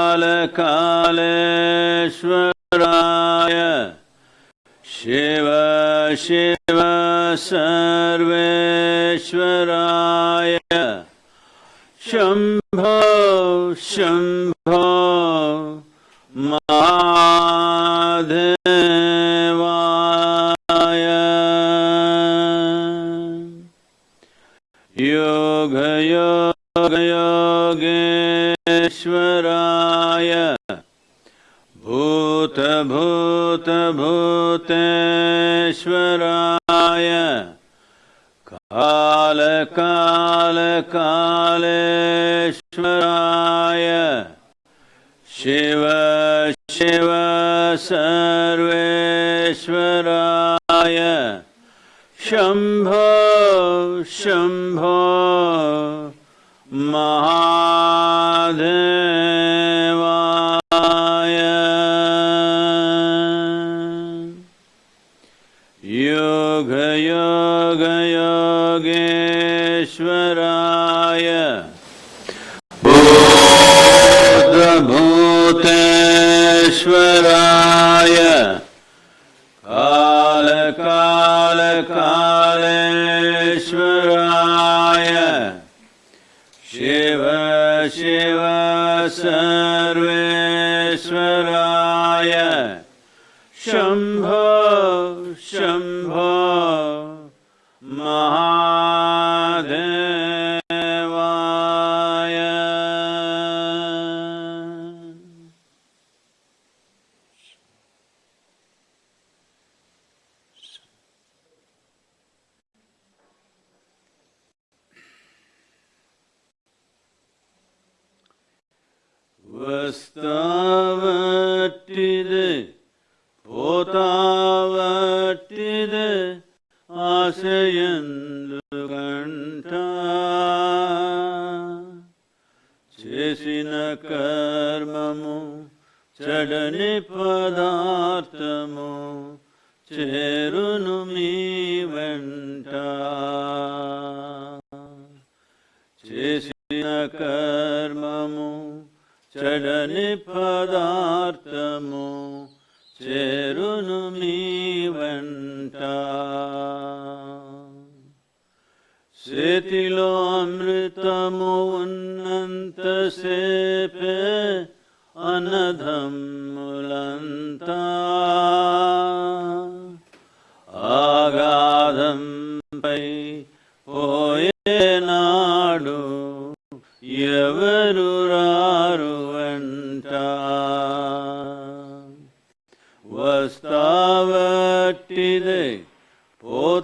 कालकालकालेश्वराय शिव शिव सर्वेश्वराय। शम्भो शम्भो महादेवाय। योगयोगयोगेश्वराय కర్మము చెడని పదార్థము చేరును మీ వెంట చేతిలో అమృతము ఉన్నంతసేపే అనధం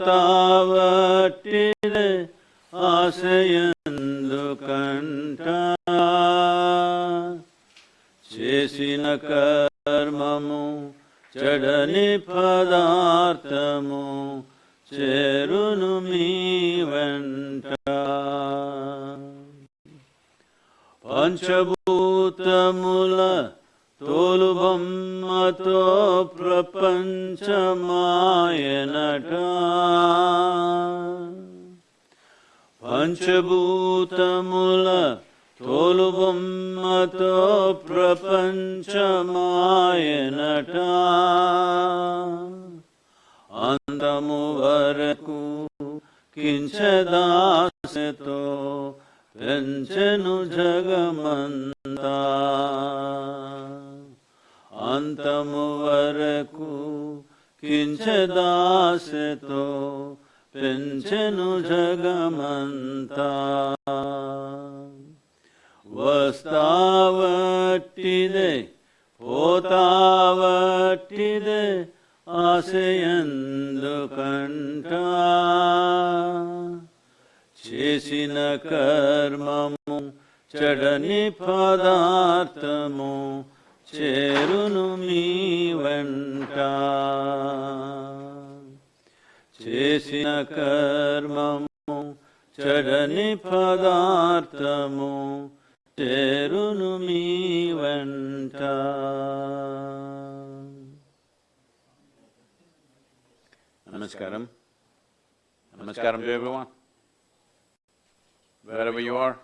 పోతావట్టిదే ఆశయందు కంట చేసిన కర్మము చెడని పదార్థము చేరును మీ వెంట. పంచభూతముల తోలు బొమ్మతో ప్రపంచమాయనట పంచభూతముల తోలు బొమ్మతో ప్రపంచమాయనట అంతము వరకు కించదాసతో పెంచెను జగమంతా. వరకు కించదాసతో పెంచెను జగమంతా వస్తావట్టిదే పోతావట్టిదే ఆశయందు కంట చేసిన కర్మము చెడని పదార్థము చేరును మీ వెంట చేసిన కర్మము చెడని పదార్థము చేరును మీ వెంట నమస్కారం నమస్కారం to everyone. Wherever you are.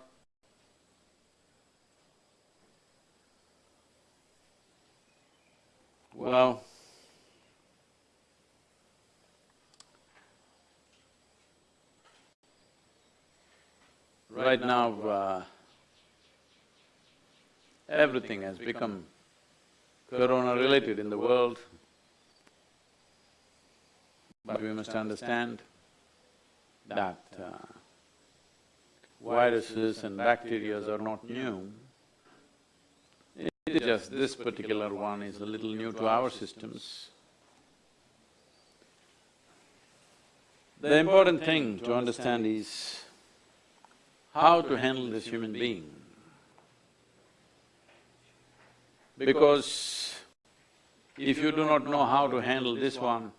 Well, right now, uh, everything has become corona-related in the world. But we must understand that uh, viruses and bacteria are not new. It just this particular one is a little new to our systems. The important thing to understand is how to handle this human being. Because if you do not know how to handle this one,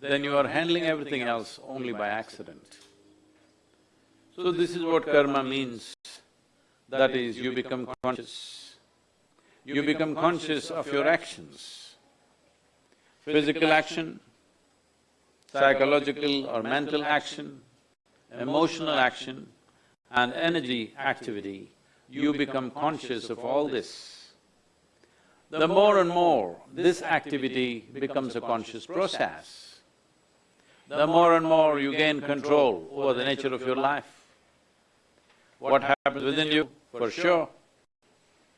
then you are handling everything else only by accident. So this is what karma means, that is, you become conscious. You become conscious of your actions. Physical action, psychological or mental action, emotional action and energy activity, you become conscious of all this. The more and more this activity becomes a conscious process, the more and more you gain control over the nature of your life. What happens within you, for sure,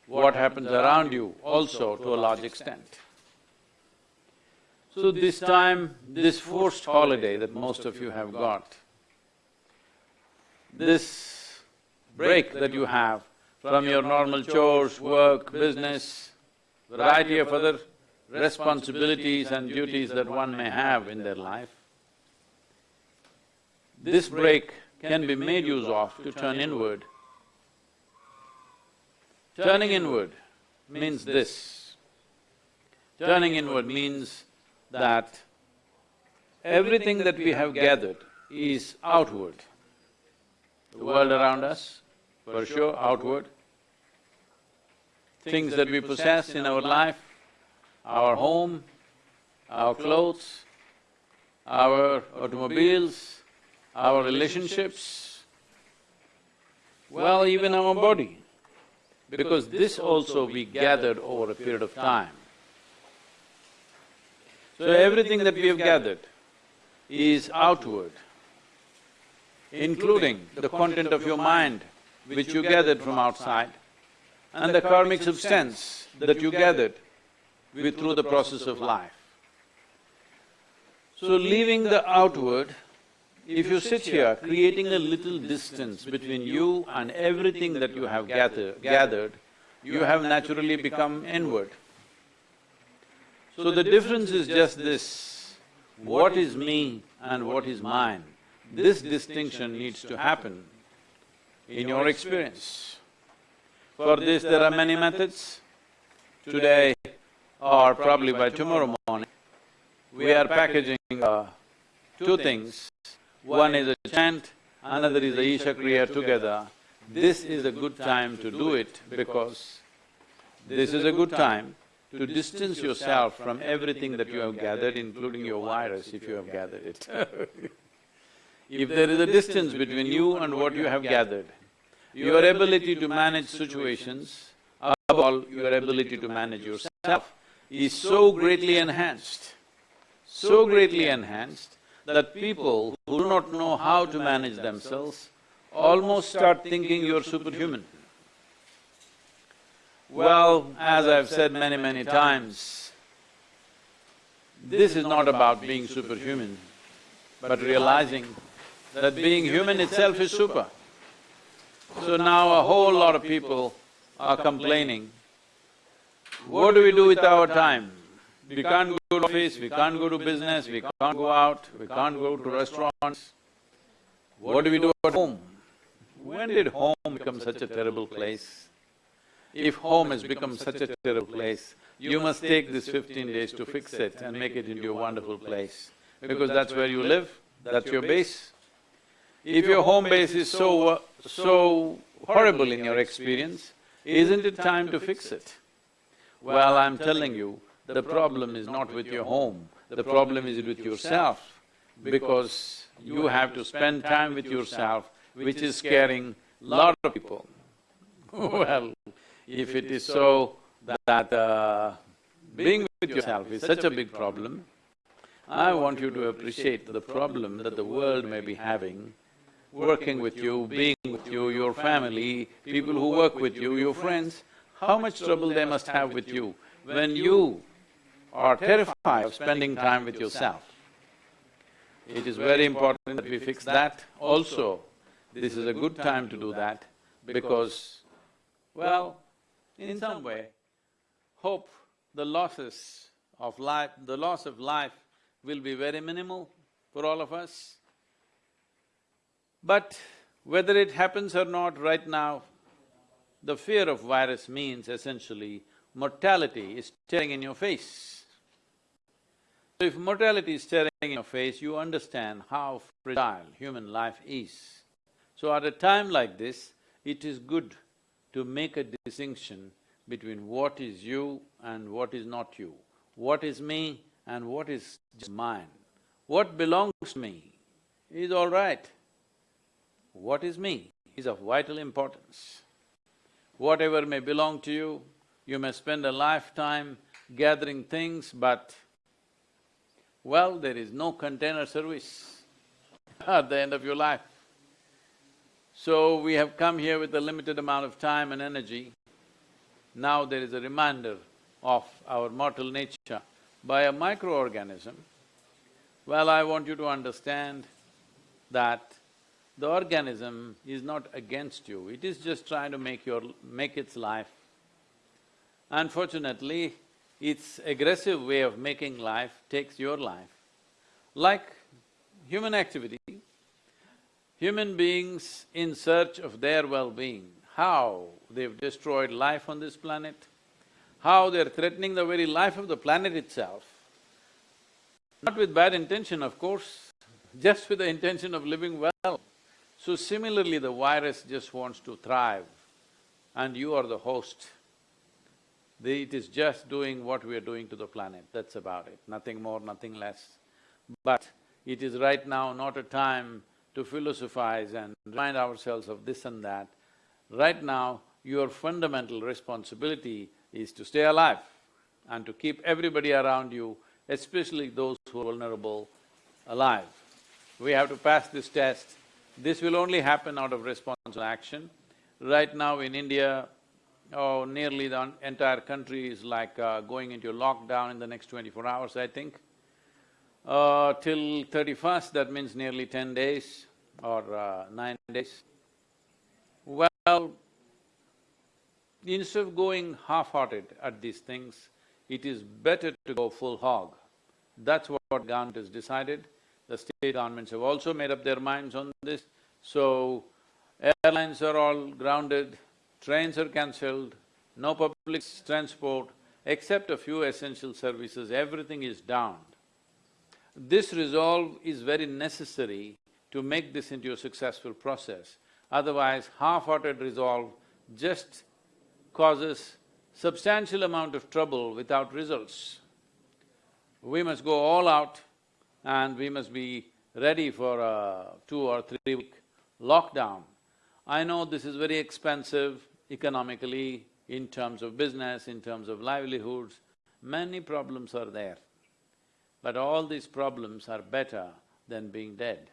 what happens around you also to a large extent. So this time, this forced holiday that most of you have got, this break that you have from your normal chores, work, business, variety of other responsibilities and duties that one may have in their life, this break can be made use of to turn inward. Turning inward means this. Turning inward means that everything that we have gathered is outward. The world around us, for sure, outward. Things that we possess in our life, our home, our clothes, our automobiles, our relationships, well, even our body, because this also we gathered over a period of time. So everything that we have gathered is outward, including the content of your mind, which you gathered from outside, and the karmic substance that you gathered with through the process of life. So leaving the outward if you sit here creating a little distance between you and everything that you have gather, gathered, you have naturally become inward. So the difference is just this, what is me and what is mine, this distinction needs to happen in your experience. For this there are many methods. Today or probably by tomorrow morning, we are packaging uh, two things one is a chant, another is a Isha Kriya together. This is a good time to do it because this is a good time to distance yourself from everything that you have gathered, including your virus, if you have gathered it If there is a distance between you and what you have gathered, your ability to manage situations, above all, your ability to manage yourself is so greatly enhanced, so greatly enhanced that people who do not know how to manage themselves almost start thinking you're superhuman. Well, as I've said many, many times, this is not about being superhuman, but realizing that being human itself is super. So now a whole lot of people are complaining, what do we do with our time? We can't go to office, we can't go to business, we can't go out, we can't go to restaurants. What do we do at home? When did home become such a terrible place? If home has become such a terrible place, you must take this fifteen days to fix it and make it into a wonderful place, because that's where you live, that's your base. If your home base is so… so horrible in your experience, isn't it time to fix it? Well, I'm telling you, the problem is not with your home, the problem is with yourself, because you have to spend time with yourself, which is scaring a lot of people. well, if it is so that uh, being with yourself is such a big problem, I want you to appreciate the problem that the world may be having, working with you, being with you, your family, people who work with you, your friends, how much trouble they must have with you when you are terrified of spending time with yourself. It is very important that we fix that also. This is a good time to do that because, well, in some way, hope the losses of life… the loss of life will be very minimal for all of us. But whether it happens or not right now, the fear of virus means essentially mortality is staring in your face. So if mortality is staring in your face, you understand how fragile human life is. So at a time like this, it is good to make a distinction between what is you and what is not you, what is me and what is just mine. What belongs to me is all right. What is me is of vital importance. Whatever may belong to you, you may spend a lifetime gathering things, but well, there is no container service at the end of your life. So we have come here with a limited amount of time and energy. Now there is a reminder of our mortal nature by a microorganism. Well, I want you to understand that the organism is not against you, it is just trying to make your… make its life. Unfortunately, its aggressive way of making life takes your life. Like human activity, human beings in search of their well-being, how they've destroyed life on this planet, how they're threatening the very life of the planet itself, not with bad intention, of course, just with the intention of living well. So similarly, the virus just wants to thrive and you are the host. It is just doing what we are doing to the planet, that's about it, nothing more, nothing less. But it is right now not a time to philosophize and remind ourselves of this and that. Right now, your fundamental responsibility is to stay alive and to keep everybody around you, especially those who are vulnerable, alive. We have to pass this test. This will only happen out of responsible action. Right now in India, oh, nearly the entire country is like uh, going into lockdown in the next twenty-four hours, I think. Uh, till thirty-first, that means nearly ten days or uh, nine days. Well, instead of going half-hearted at these things, it is better to go full hog. That's what government has decided. The state governments have also made up their minds on this. So, airlines are all grounded, trains are cancelled, no public transport, except a few essential services, everything is down. This resolve is very necessary to make this into a successful process. Otherwise, half-hearted resolve just causes substantial amount of trouble without results. We must go all out and we must be ready for a two or three week lockdown. I know this is very expensive economically, in terms of business, in terms of livelihoods, many problems are there. But all these problems are better than being dead.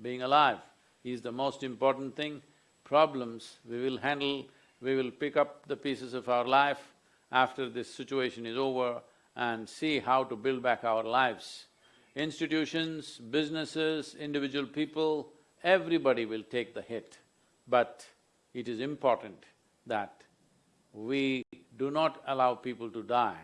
Being alive is the most important thing. Problems we will handle we will pick up the pieces of our life after this situation is over and see how to build back our lives. Institutions, businesses, individual people, everybody will take the hit. But it is important that we do not allow people to die.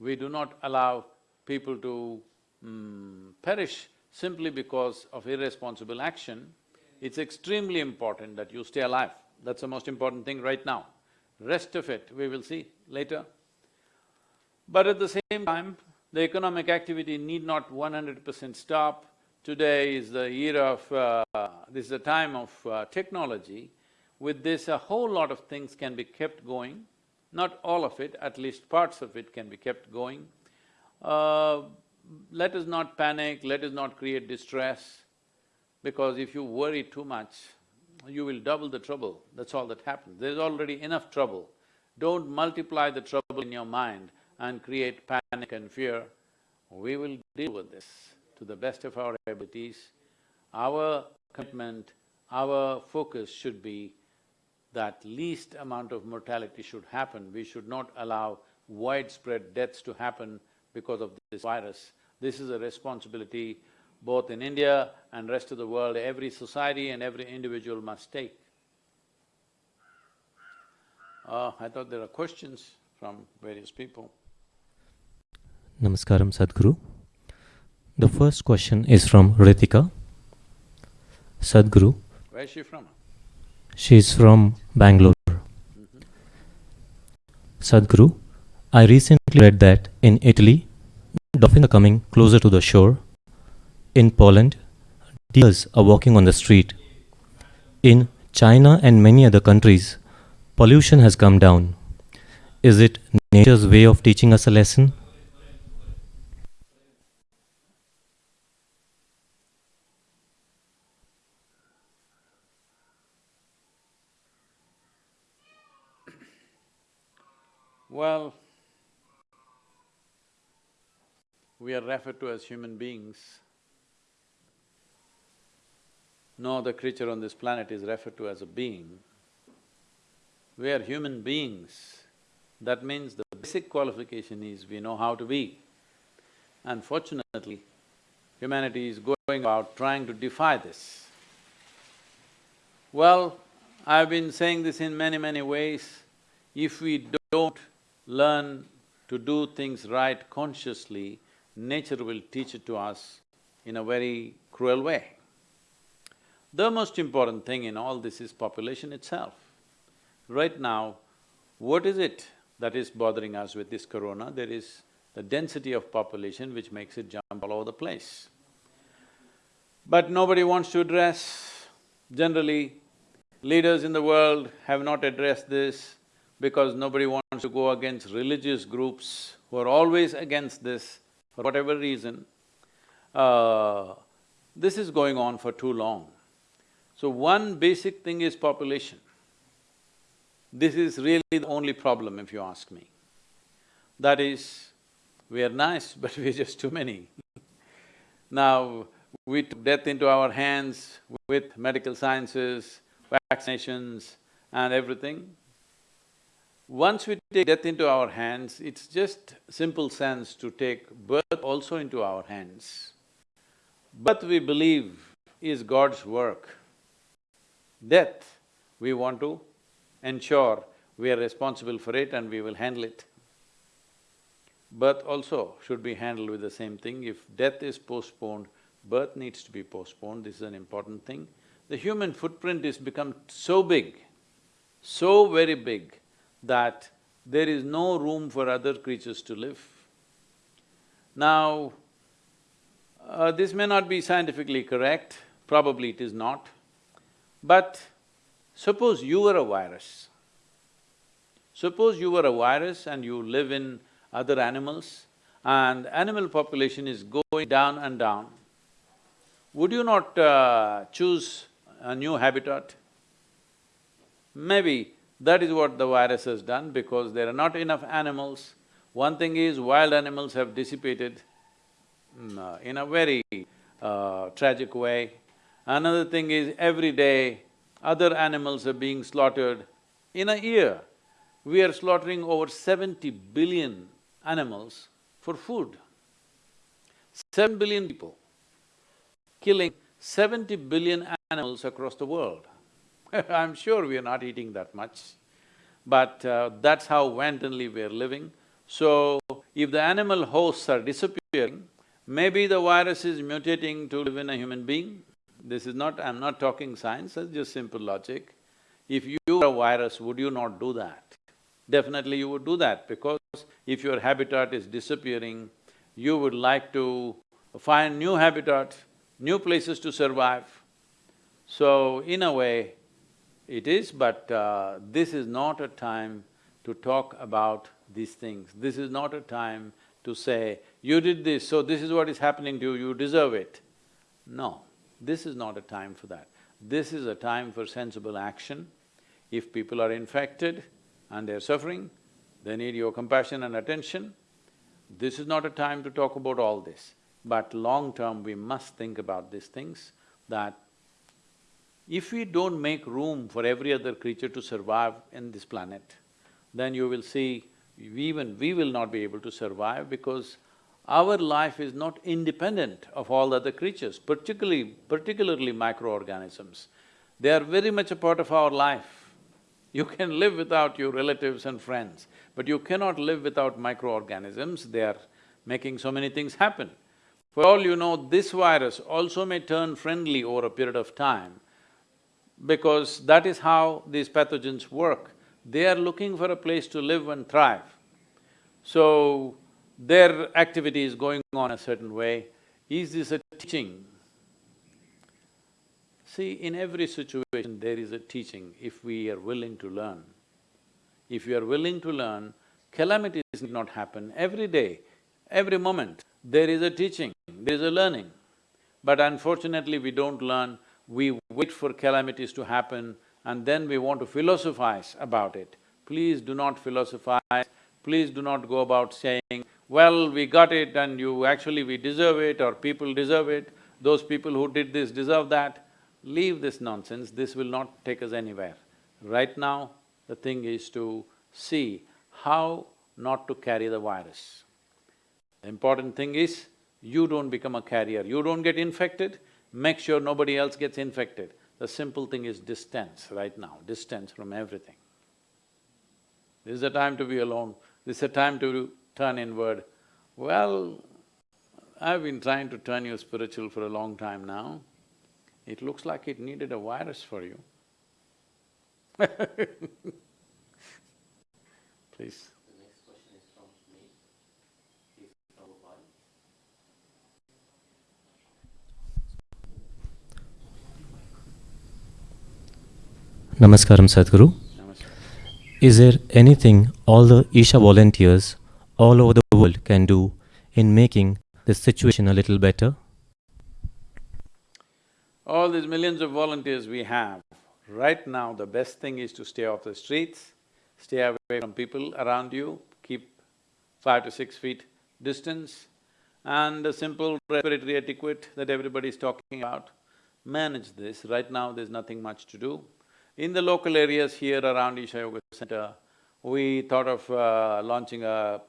We do not allow people to mm, perish simply because of irresponsible action. It's extremely important that you stay alive. That's the most important thing right now. Rest of it, we will see later. But at the same time, the economic activity need not one hundred percent stop. Today is the year of… Uh, this is a time of uh, technology. with this a whole lot of things can be kept going, not all of it, at least parts of it can be kept going. Uh, let us not panic, let us not create distress, because if you worry too much, you will double the trouble, that's all that happens. There's already enough trouble. Don't multiply the trouble in your mind and create panic and fear. We will deal with this to the best of our abilities. Our commitment, our focus should be that least amount of mortality should happen. We should not allow widespread deaths to happen because of this virus. This is a responsibility both in India and rest of the world, every society and every individual must take. Uh, I thought there are questions from various people. Namaskaram Sadhguru. The first question is from Ritika. Sadhguru, Where is she from? she is from Bangalore. Mm-hmm. Sadhguru, I recently read that in Italy, dolphins are coming closer to the shore. In Poland, deers are walking on the street. In China and many other countries, pollution has come down. Is it nature's way of teaching us a lesson? Well, we are referred to as human beings. No other creature on this planet is referred to as a being. We are human beings. That means the basic qualification is we know how to be. Unfortunately, humanity is going about trying to defy this. Well, I've been saying this in many, many ways. If we don't learn to do things right consciously, nature will teach it to us in a very cruel way. The most important thing in all this is population itself. Right now, what is it that is bothering us with this corona? There is the density of population which makes it jump all over the place. But nobody wants to address, generally, leaders in the world have not addressed this because nobody wants to go against religious groups who are always against this for whatever reason. Uh, this is going on for too long. So one basic thing is population. This is really the only problem if you ask me. That is, we are nice but we're just too many. now, we took death into our hands with medical sciences, vaccinations and everything. Once we take death into our hands, it's just simple sense to take birth also into our hands. Birth we believe is God's work. Death, we want to ensure we are responsible for it and we will handle it. Birth also should be handled with the same thing. If death is postponed, birth needs to be postponed, this is an important thing. The human footprint is become so big, so very big, that there is no room for other creatures to live. Now, uh, this may not be scientifically correct, probably it is not, but suppose you were a virus. Suppose you were a virus and you live in other animals and animal population is going down and down, would you not uh, choose a new habitat? Maybe that is what the virus has done because there are not enough animals. One thing is wild animals have dissipated mm, uh, in a very uh, tragic way. Another thing is every day other animals are being slaughtered. In a year, we are slaughtering over seventy billion animals for food. Seven billion people, killing seventy billion animals across the world. I'm sure we are not eating that much, but uh, that's how wantonly we are living. So, if the animal hosts are disappearing, maybe the virus is mutating to live in a human being. This is not… I'm not talking science, it's just simple logic. If you were a virus, would you not do that? Definitely you would do that because if your habitat is disappearing, you would like to find new habitat, new places to survive. So, in a way, it is, but uh, this is not a time to talk about these things. This is not a time to say, you did this, so this is what is happening to you, you deserve it. No, this is not a time for that. This is a time for sensible action. If people are infected and they're suffering, they need your compassion and attention. This is not a time to talk about all this. But long term, we must think about these things, that if we don't make room for every other creature to survive in this planet, then you will see even we will not be able to survive because our life is not independent of all other creatures, particularly… particularly microorganisms. They are very much a part of our life. You can live without your relatives and friends, but you cannot live without microorganisms, they are making so many things happen. For all you know, this virus also may turn friendly over a period of time because that is how these pathogens work. They are looking for a place to live and thrive. So, their activity is going on a certain way. Is this a teaching? See, in every situation there is a teaching if we are willing to learn. If we are willing to learn, calamities need not happen every day, every moment. There is a teaching, there is a learning. But unfortunately, we don't learn, we wait for calamities to happen and then we want to philosophize about it. Please do not philosophize, please do not go about saying, well, we got it and you… actually we deserve it or people deserve it, those people who did this deserve that. Leave this nonsense, this will not take us anywhere. Right now, the thing is to see how not to carry the virus. The important thing is, you don't become a carrier, you don't get infected, make sure nobody else gets infected. The simple thing is distance right now, distance from everything. This is a time to be alone, this is a time to turn inward. Well, I've been trying to turn you spiritual for a long time now. It looks like it needed a virus for you. Please. The next question is from me. Is Prabhupada. Namaskaram Sadhguru. Is there anything all the Isha volunteers all over the world can do in making the situation a little better? All these millions of volunteers we have, right now the best thing is to stay off the streets, stay away from people around you, keep five to six feet distance, and the simple respiratory etiquette that everybody is talking about, manage this. Right now there's nothing much to do. In the local areas here around Isha Yoga Center, we thought of uh, launching a,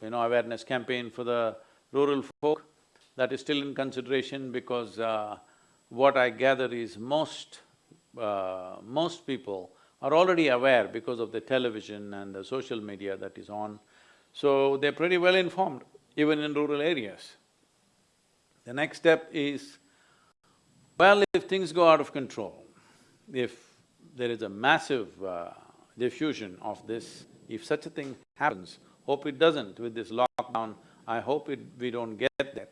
you know, awareness campaign for the rural folk. That is still in consideration because uh, what I gather is most, uh, most people are already aware because of the television and the social media that is on. So they're pretty well informed, even in rural areas. The next step is, well, if things go out of control, if there is a massive uh, diffusion of this, if such a thing happens, hope it doesn't with this lockdown, I hope it… we don't get there.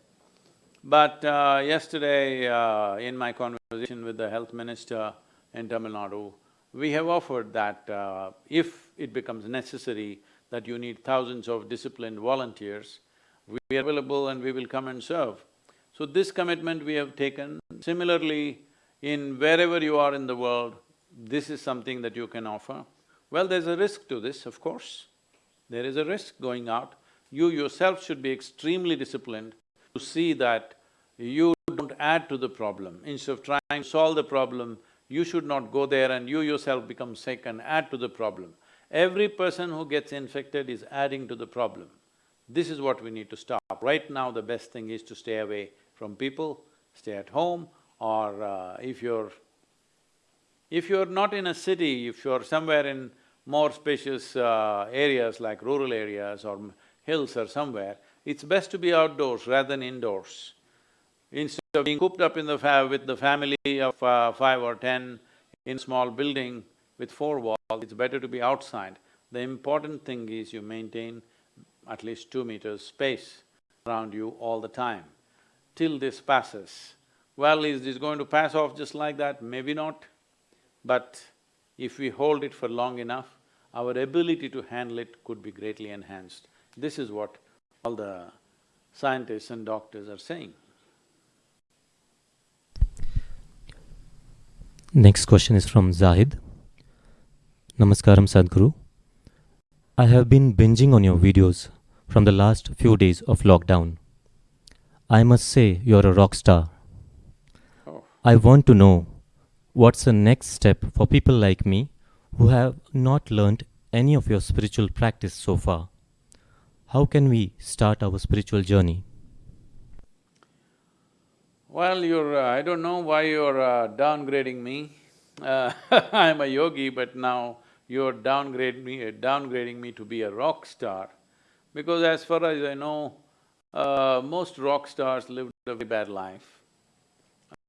But uh, yesterday, uh, in my conversation with the health minister in Tamil Nadu, we have offered that uh, if it becomes necessary that you need thousands of disciplined volunteers, we are available and we will come and serve. So this commitment we have taken. Similarly, in wherever you are in the world, this is something that you can offer. Well, there's a risk to this, of course. There is a risk going out. You yourself should be extremely disciplined to see that you don't add to the problem. Instead of trying to solve the problem, you should not go there and you yourself become sick and add to the problem. Every person who gets infected is adding to the problem. This is what we need to stop. Right now, the best thing is to stay away from people, stay at home, or uh, if you're if you're not in a city, if you're somewhere in more spacious uh, areas like rural areas or hills or somewhere, it's best to be outdoors rather than indoors. Instead of being cooped up in the with the family of uh, five or ten in a small building with four walls, it's better to be outside. The important thing is you maintain at least two meters space around you all the time, till this passes. Well, is this going to pass off just like that? Maybe not. But if we hold it for long enough, our ability to handle it could be greatly enhanced. This is what all the scientists and doctors are saying. Next question is from Zahid. Namaskaram Sadhguru. I have been binging on your videos from the last few days of lockdown. I must say you're a rock star. Oh. I want to know what's the next step for people like me who have not learnt any of your spiritual practice so far. How can we start our spiritual journey? Well, you're… Uh, I don't know why you're uh, downgrading me. Uh, I'm a yogi, but now you're downgrade me, downgrading me to be a rock star. Because as far as I know, uh, most rock stars lived a very bad life.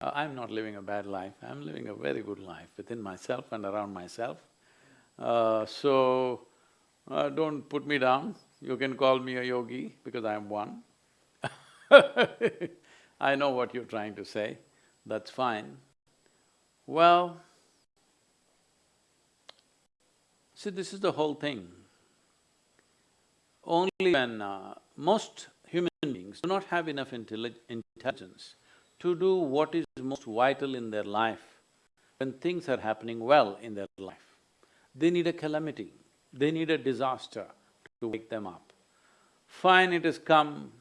Uh, I'm not living a bad life, I'm living a very good life within myself and around myself. Uh, so, uh, don't put me down, you can call me a yogi because I'm one. I know what you're trying to say, that's fine. Well, see, this is the whole thing. Only when uh, most human beings do not have enough intelli intelligence to do what is most vital in their life, when things are happening well in their life. They need a calamity, they need a disaster to wake them up. Fine, it has come,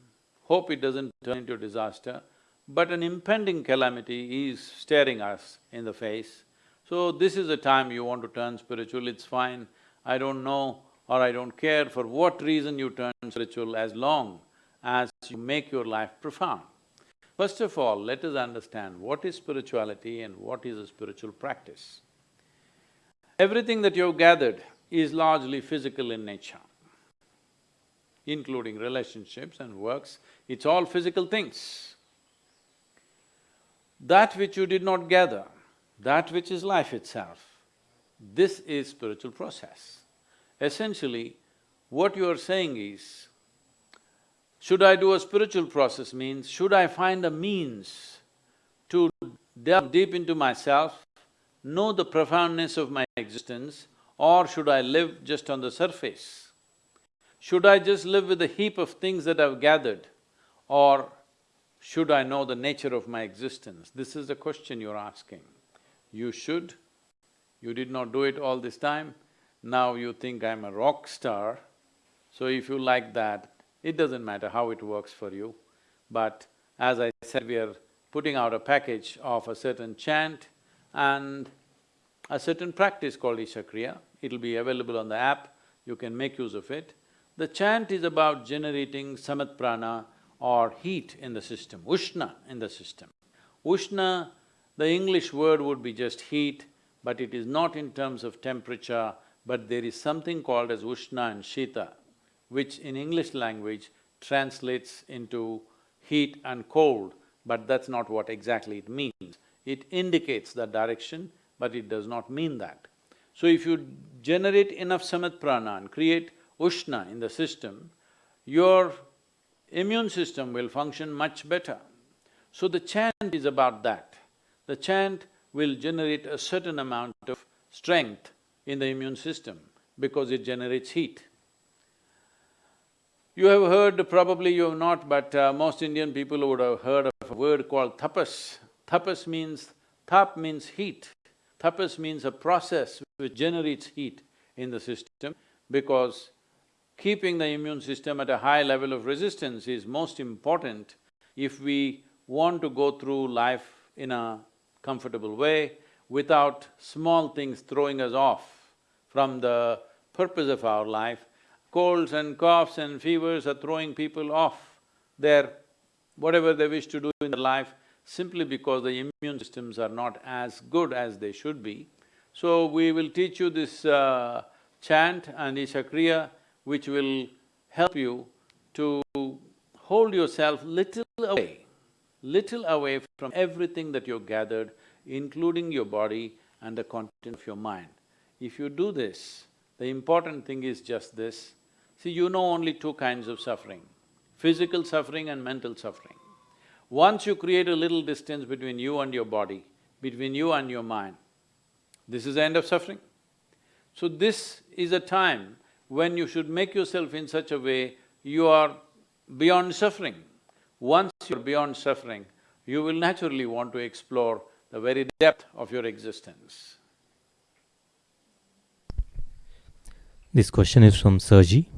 hope it doesn't turn into a disaster, but an impending calamity is staring us in the face. So this is the time you want to turn spiritual, it's fine. I don't know or I don't care for what reason you turn spiritual as long as you make your life profound. First of all, let us understand what is spirituality and what is a spiritual practice. Everything that you've gathered is largely physical in nature, including relationships and works, it's all physical things. That which you did not gather, that which is life itself, this is spiritual process. Essentially, what you are saying is, should I do a spiritual process means, should I find a means to delve deep into myself, know the profoundness of my existence, or should I live just on the surface? Should I just live with a heap of things that I've gathered, or should I know the nature of my existence? This is the question you're asking. You should, you did not do it all this time, now you think I'm a rock star, so if you like that, it doesn't matter how it works for you. But as I said, we are putting out a package of a certain chant and a certain practice called Ishakriya. It'll be available on the app, you can make use of it. The chant is about generating samana prana or heat in the system, ushna in the system. Ushna, the English word would be just heat, but it is not in terms of temperature, but there is something called as ushna and shita, which in English language translates into heat and cold, but that's not what exactly it means. It indicates the direction, but it does not mean that. So if you generate enough samana prana and create ushna in the system, your immune system will function much better. So the chant is about that. The chant will generate a certain amount of strength in the immune system because it generates heat. You have heard, probably you have not, but uh, most Indian people would have heard of a word called tapas. Tapas means… tap means heat. Tapas means a process which generates heat in the system because keeping the immune system at a high level of resistance is most important if we want to go through life in a comfortable way without small things throwing us off from the purpose of our life. Colds and coughs and fevers are throwing people off their… whatever they wish to do in their life simply because the immune systems are not as good as they should be. So we will teach you this uh, chant and Isha Kriya which will help you to hold yourself little away, little away from everything that you've gathered including your body and the content of your mind. If you do this, the important thing is just this. See, you know only two kinds of suffering, physical suffering and mental suffering. Once you create a little distance between you and your body, between you and your mind, this is the end of suffering. So this is a time when you should make yourself in such a way you are beyond suffering. Once you're beyond suffering, you will naturally want to explore the very depth of your existence. This question is from Sergi.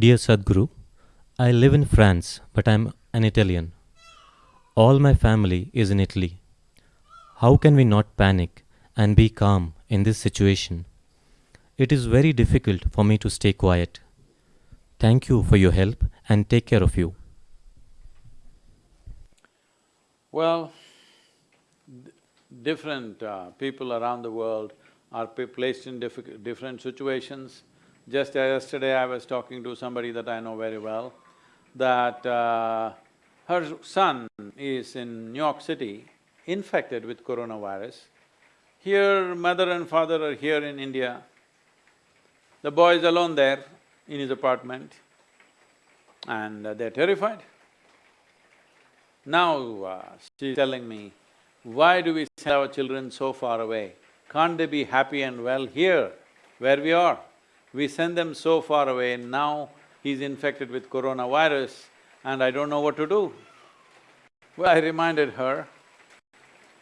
Dear Sadhguru, I live in France, but I'm an Italian. All my family is in Italy. How can we not panic and be calm in this situation? It is very difficult for me to stay quiet. Thank you for your help and take care of you. Well, different uh, people around the world are placed in different situations. Just yesterday, I was talking to somebody that I know very well, that uh, her son is in New York City, infected with coronavirus. Here, mother and father are here in India. The boy is alone there in his apartment, and uh, they're terrified. Now, uh, she's telling me, why do we send our children so far away? Can't they be happy and well here, where we are? We send them so far away, now he's infected with coronavirus and I don't know what to do. Well, I reminded her,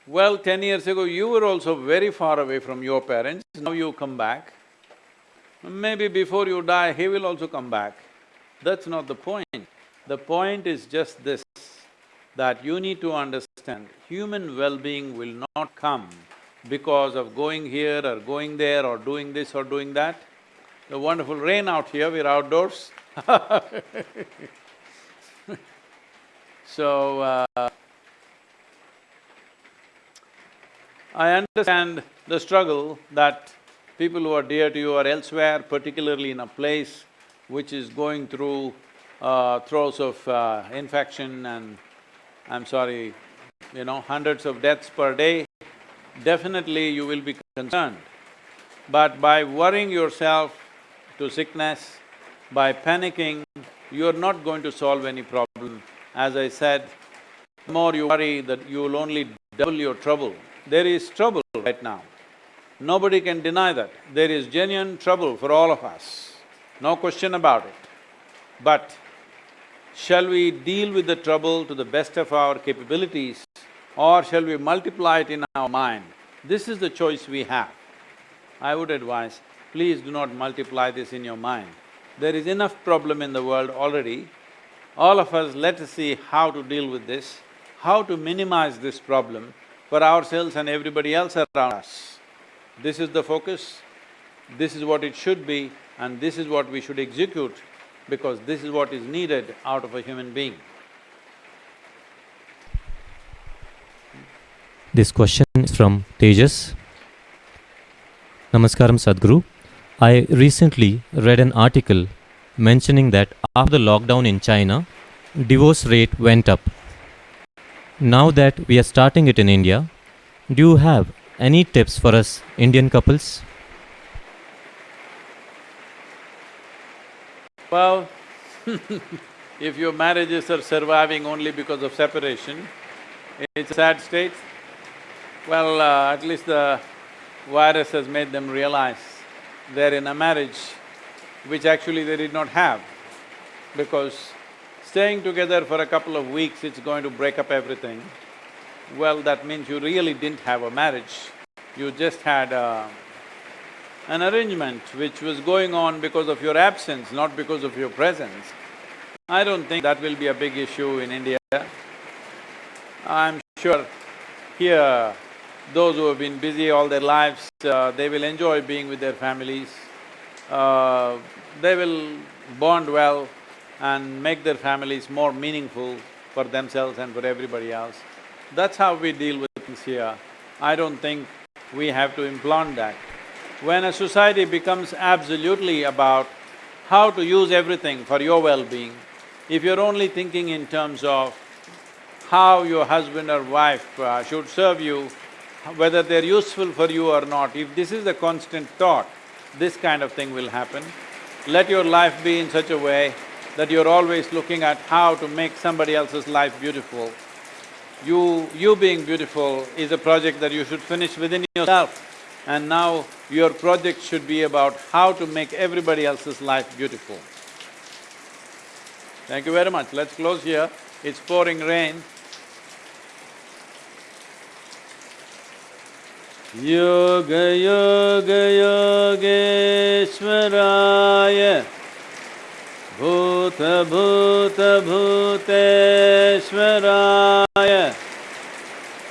well, ten years ago you were also very far away from your parents, now you come back. Maybe before you die, he will also come back. That's not the point. The point is just this, that you need to understand, human well-being will not come because of going here or going there or doing this or doing that. The wonderful rain out here, we're outdoors So, uh, I understand the struggle that people who are dear to you are elsewhere, particularly in a place which is going through uh, throes of uh, infection and I'm sorry, you know, hundreds of deaths per day, definitely you will be concerned. But by worrying yourself to sickness, by panicking, you're not going to solve any problem. As I said, the more you worry that you will only double your trouble. There is trouble right now. Nobody can deny that. There is genuine trouble for all of us, no question about it. But shall we deal with the trouble to the best of our capabilities or shall we multiply it in our mind? This is the choice we have. I would advise, please do not multiply this in your mind. There is enough problem in the world already. All of us, let us see how to deal with this, how to minimize this problem for ourselves and everybody else around us. This is the focus, this is what it should be and this is what we should execute because this is what is needed out of a human being. This question is from Tejas. Namaskaram Sadhguru. I recently read an article mentioning that after the lockdown in China, divorce rate went up. Now that we are starting it in India, do you have any tips for us Indian couples? Well, if your marriages are surviving only because of separation, it's a sad state. Well, uh, at least the virus has made them realize they're in a marriage which actually they did not have because staying together for a couple of weeks, it's going to break up everything. Well, that means you really didn't have a marriage, you just had a, an arrangement which was going on because of your absence, not because of your presence. I don't think that will be a big issue in India. I'm sure here, those who have been busy all their lives, uh, they will enjoy being with their families. Uh, they will bond well and make their families more meaningful for themselves and for everybody else. That's how we deal with things here. I don't think we have to implant that. When a society becomes absolutely about how to use everything for your well-being, if you're only thinking in terms of how your husband or wife uh, should serve you, whether they're useful for you or not, if this is the constant thought, this kind of thing will happen. Let your life be in such a way that you're always looking at how to make somebody else's life beautiful. You… you being beautiful is a project that you should finish within yourself. And now Your project should be about how to make everybody else's life beautiful. Thank you very much. Let's close here. It's pouring rain. योगयोगयोगेश्वराय भूतभूत भूतेश्वराय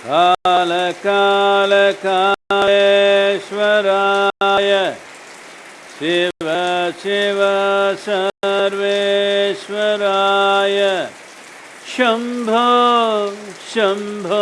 कालकालकायेश्वराय Shiv Shiv सर्वेश्वराय Shambho Shambho